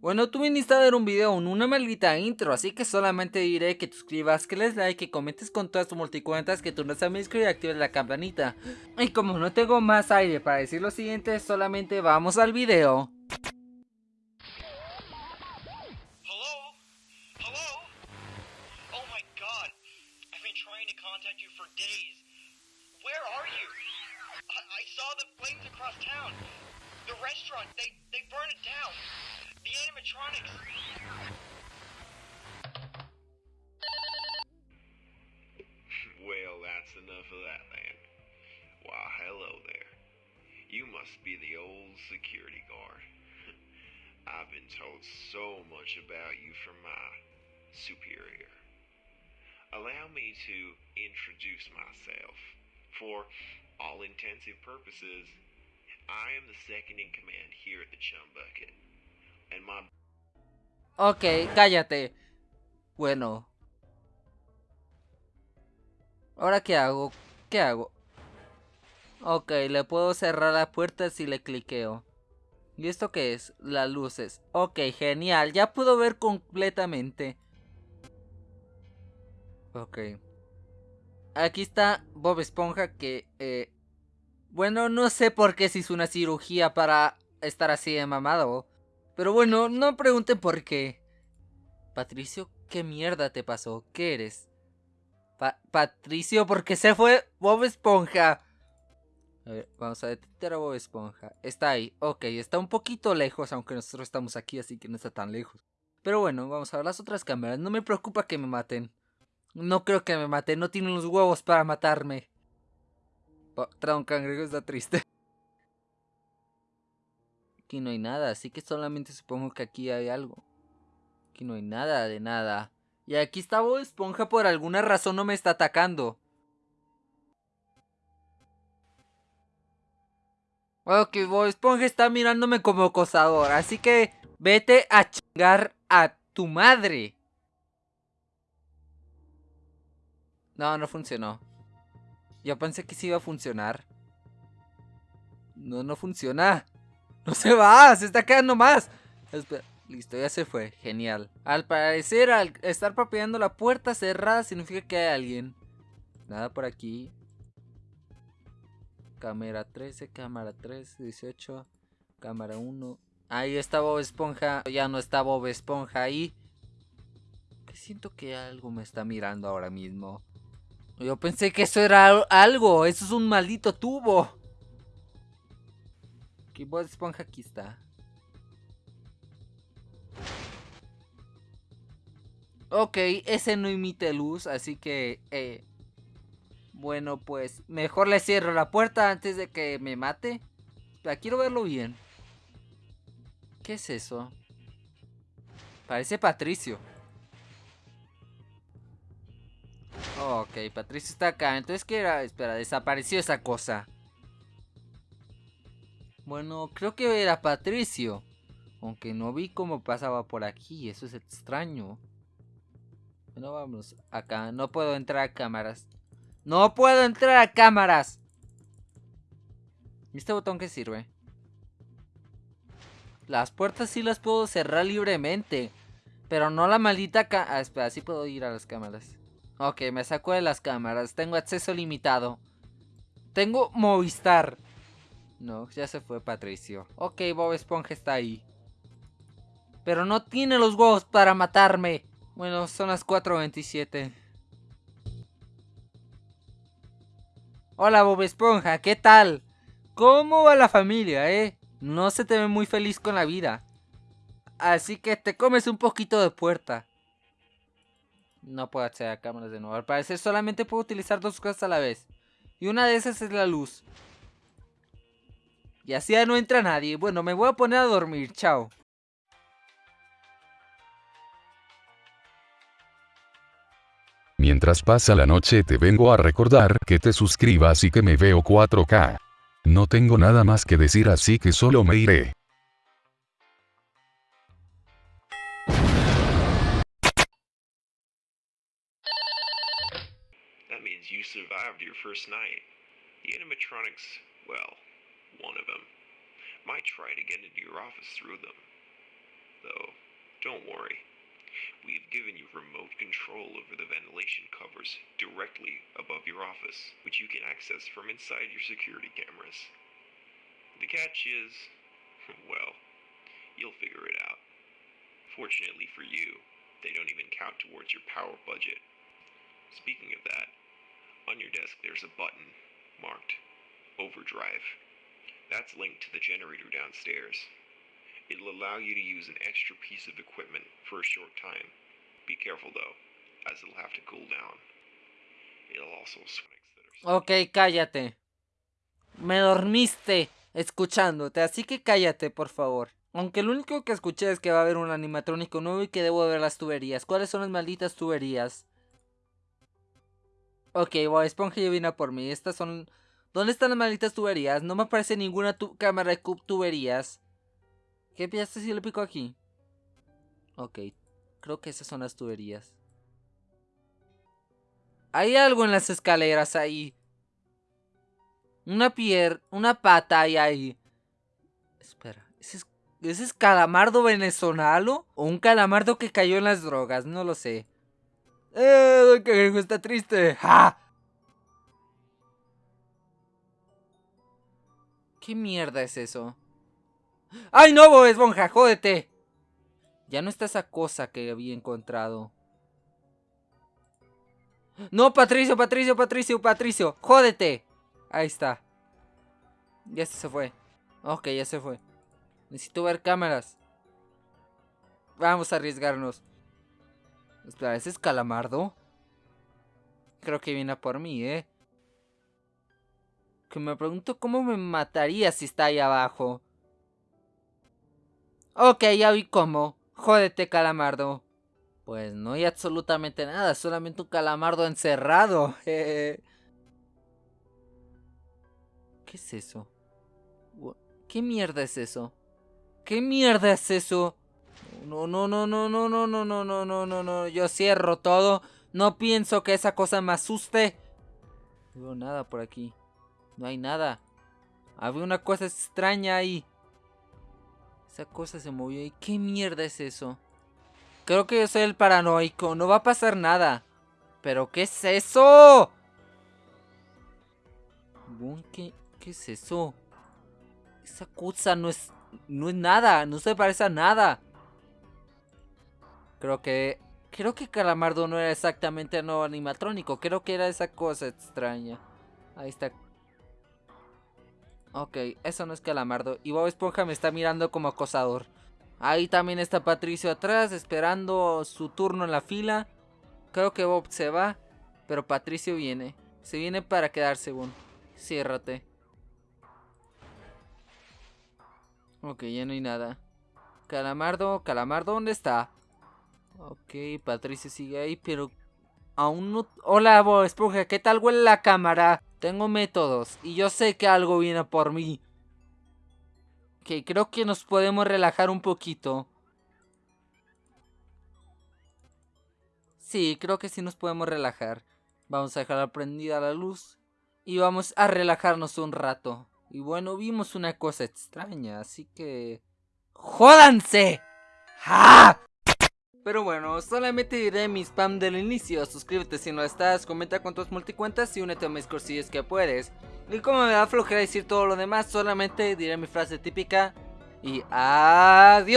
Bueno, tú viniste a ver un video en una maldita intro, así que solamente diré que te suscribas, que les like, que comentes con todas tus multicuentas, que tú no seas y actives la campanita. Y como no tengo más aire para decir lo siguiente, solamente vamos al video. The animatronics! well, that's enough of that, man. Why, hello there. You must be the old security guard. I've been told so much about you from my superior. Allow me to introduce myself. For all intensive purposes, I am the second in command here at the Chum Bucket. Ok, cállate. Bueno. ¿Ahora qué hago? ¿Qué hago? Ok, le puedo cerrar la puerta si le cliqueo. ¿Y esto qué es? Las luces. Ok, genial. Ya puedo ver completamente. Ok. Aquí está Bob Esponja que... Eh, bueno, no sé por qué se hizo una cirugía para estar así de mamado. Pero bueno, no pregunten por qué. Patricio, ¿qué mierda te pasó? ¿Qué eres? Patricio, porque se fue Bob Esponja. A ver, vamos a detectar a Bob Esponja. Está ahí. Ok, está un poquito lejos, aunque nosotros estamos aquí, así que no está tan lejos. Pero bueno, vamos a ver las otras cámaras. No me preocupa que me maten. No creo que me maten. No tienen los huevos para matarme. Oh, un cangrejo está triste. Aquí no hay nada, así que solamente supongo que aquí hay algo. Aquí no hay nada de nada. Y aquí está Bob Esponja por alguna razón no me está atacando. Ok, Bob Esponja está mirándome como acosador, así que vete a chingar a tu madre. No, no funcionó. Yo pensé que sí iba a funcionar. No, no funciona. No se va, se está quedando más. Listo, ya se fue. Genial. Al parecer, al estar propiando la puerta cerrada, significa que hay alguien. Nada por aquí. Cámara 13, cámara 13, 18, cámara 1. Ahí está Bob Esponja. Ya no está Bob Esponja ahí. Que siento que algo me está mirando ahora mismo. Yo pensé que eso era algo. Eso es un maldito tubo. Y Bob Esponja aquí está. Ok, ese no emite luz, así que... Eh, bueno, pues mejor le cierro la puerta antes de que me mate. La quiero verlo bien. ¿Qué es eso? Parece Patricio. Ok, Patricio está acá. Entonces, ¿qué era? Espera, desapareció esa cosa. Bueno, creo que era Patricio. Aunque no vi cómo pasaba por aquí. Eso es extraño. Bueno, vamos acá. No puedo entrar a cámaras. ¡No puedo entrar a cámaras! ¿Y este botón qué sirve? Las puertas sí las puedo cerrar libremente. Pero no la maldita ca... Ah, espera, sí puedo ir a las cámaras. Ok, me saco de las cámaras. Tengo acceso limitado. Tengo Movistar. No, ya se fue Patricio. Ok, Bob Esponja está ahí. Pero no tiene los huevos para matarme. Bueno, son las 4.27. Hola Bob Esponja, ¿qué tal? ¿Cómo va la familia, eh? No se te ve muy feliz con la vida. Así que te comes un poquito de puerta. No puedo acceder a cámaras de nuevo. Al parecer solamente puedo utilizar dos cosas a la vez. Y una de esas es la luz. Y así ya no entra nadie. Bueno, me voy a poner a dormir. Chao. Mientras pasa la noche te vengo a recordar que te suscribas y que me veo 4K. No tengo nada más que decir así que solo me iré. That means you survived your first night. The animatronics, well, one of them, might try to get into your office through them. Though, don't worry. We've given you remote control over the ventilation covers directly above your office, which you can access from inside your security cameras. The catch is, well, you'll figure it out. Fortunately for you, they don't even count towards your power budget. Speaking of that, on your desk there's a button marked Overdrive. That's linked to the generator downstairs. It'll allow you to use an extra piece of equipment for a short time. Be careful though, as it'll have to cool down. It'll also Ok, cállate. Me dormiste escuchándote, así que cállate, por favor. Aunque lo único que escuché es que va a haber un animatrónico nuevo y que debo ver las tuberías. ¿Cuáles son las malditas tuberías? Ok, Bob Esponja ya vino por mí. Estas son... ¿Dónde están las malditas tuberías? No me aparece ninguna cámara de tuberías. ¿Qué piensas si le pico aquí? Ok, creo que esas son las tuberías. Hay algo en las escaleras ahí. Una pier... Una pata hay ahí. Espera, ¿ese es, calamardo venezolano? ¿O un calamardo que cayó en las drogas? No lo sé. ¡Eh! Don está triste. ¡Ja! ¿Qué mierda es eso? ¡Ay, no, Bob Esponja! ¡Jódete! Ya no está esa cosa que había encontrado. No, Patricio, Patricio, Patricio, Patricio. Jódete. Ahí está. Ya se fue. Ok, ya se fue. Necesito ver cámaras. Vamos a arriesgarnos. Espera, ¿ese es Calamardo? Creo que viene a por mí, ¿eh? Que me pregunto cómo me mataría si está ahí abajo. Ok, ya vi cómo. Jódete, Calamardo. Pues no hay absolutamente nada, solamente un calamardo encerrado. ¿Qué es eso? ¿Qué mierda es eso? ¿Qué mierda es eso? No, no, no, no, no, no, no, no, no, no, no, no. Yo cierro todo. No pienso que esa cosa me asuste. No veo nada por aquí. No hay nada. Había una cosa extraña ahí. Esa cosa se movió y ¿qué mierda es eso? Creo que yo soy el paranoico. No va a pasar nada. ¿Pero qué es eso? ¿Qué, qué es eso? Esa cosa no es... No es nada. No se parece a nada. Creo que... Creo que Calamardo no era exactamente nuevo animatrónico. Creo que era esa cosa extraña. Ahí está. Ok, eso no es Calamardo. Y Bob Esponja me está mirando como acosador. Ahí también está Patricio atrás, esperando su turno en la fila. Creo que Bob se va, pero Patricio viene. Se viene para quedarse, según. Ciérrate. Ok, ya no hay nada. Calamardo, Calamardo, ¿dónde está? Ok, Patricio sigue ahí, pero aún no... Hola, Bob Esponja, ¿qué tal huele la cámara? Tengo métodos y yo sé que algo viene por mí. Ok, creo que nos podemos relajar un poquito. Sí, creo que sí nos podemos relajar. Vamos a dejar prendida la luz y vamos a relajarnos un rato. Y bueno, vimos una cosa extraña, así que... ¡Jódanse! ¡Ja! Pero bueno, solamente diré mi spam del inicio. Suscríbete si no estás, comenta con tus multicuentas y únete a mis cursillos que puedes. Y como me da flojera decir todo lo demás, solamente diré mi frase típica. Y adiós.